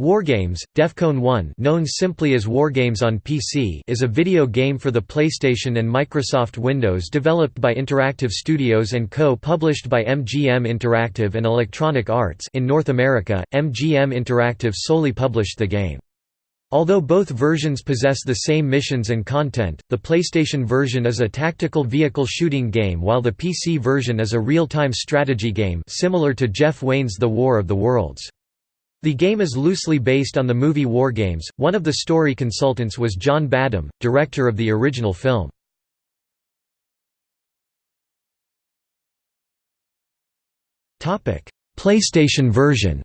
Wargames, DEFCON 1 known simply as Wargames on PC is a video game for the PlayStation and Microsoft Windows developed by Interactive Studios and Co. published by MGM Interactive and Electronic Arts in North America, MGM Interactive solely published the game. Although both versions possess the same missions and content, the PlayStation version is a tactical vehicle shooting game while the PC version is a real-time strategy game similar to Jeff Wayne's The War of the Worlds. The game is loosely based on the movie Wargames. One of the story consultants was John Badham, director of the original film. Topic: PlayStation version.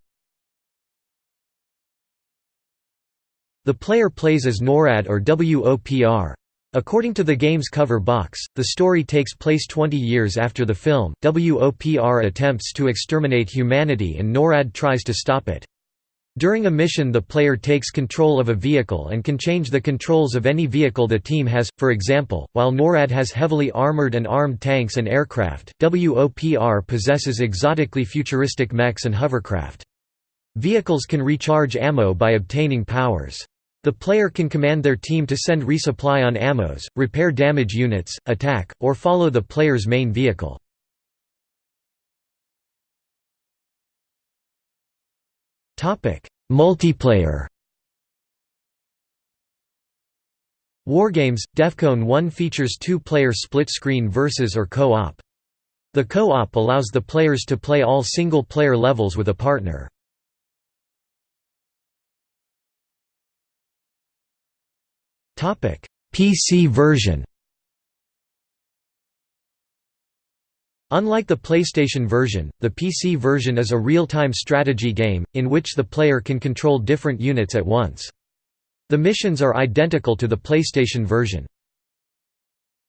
The player plays as NORAD or WOPR. According to the game's cover box, the story takes place 20 years after the film. WOPR attempts to exterminate humanity and NORAD tries to stop it. During a mission the player takes control of a vehicle and can change the controls of any vehicle the team has, for example, while NORAD has heavily armored and armed tanks and aircraft, WOPR possesses exotically futuristic mechs and hovercraft. Vehicles can recharge ammo by obtaining powers. The player can command their team to send resupply on ammos, repair damage units, attack, or follow the player's main vehicle. Multiplayer Wargames – DEFCON 1 features two-player split-screen versus or co-op. The co-op allows the players to play all single-player levels with a partner. PC version Unlike the PlayStation version, the PC version is a real-time strategy game, in which the player can control different units at once. The missions are identical to the PlayStation version.